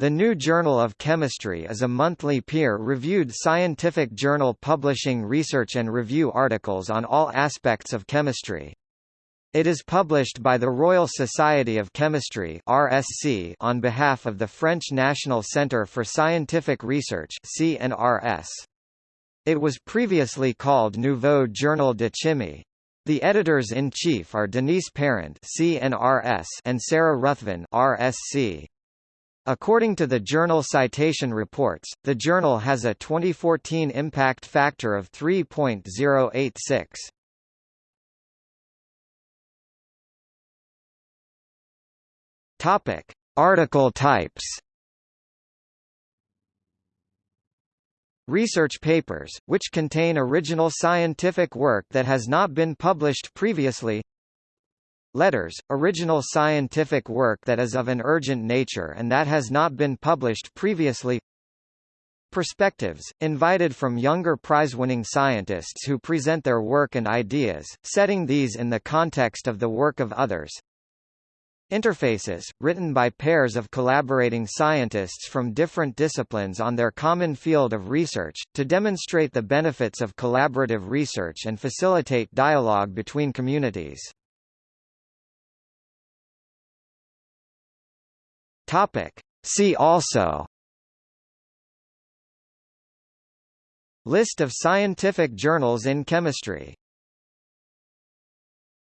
The New Journal of Chemistry is a monthly peer-reviewed scientific journal publishing research and review articles on all aspects of chemistry. It is published by the Royal Society of Chemistry (RSC) on behalf of the French National Centre for Scientific Research (CNRS). It was previously called Nouveau Journal de Chimie. The editors-in-chief are Denise Parent (CNRS) and Sarah Ruthven (RSC). According to the journal Citation Reports, the journal has a 2014 impact factor of 3.086. Topic: Article types. Research papers, which contain original scientific work that has not been published previously Letters, original scientific work that is of an urgent nature and that has not been published previously Perspectives, invited from younger prize-winning scientists who present their work and ideas, setting these in the context of the work of others. Interfaces, written by pairs of collaborating scientists from different disciplines on their common field of research, to demonstrate the benefits of collaborative research and facilitate dialogue between communities. Topic. See also List of scientific journals in chemistry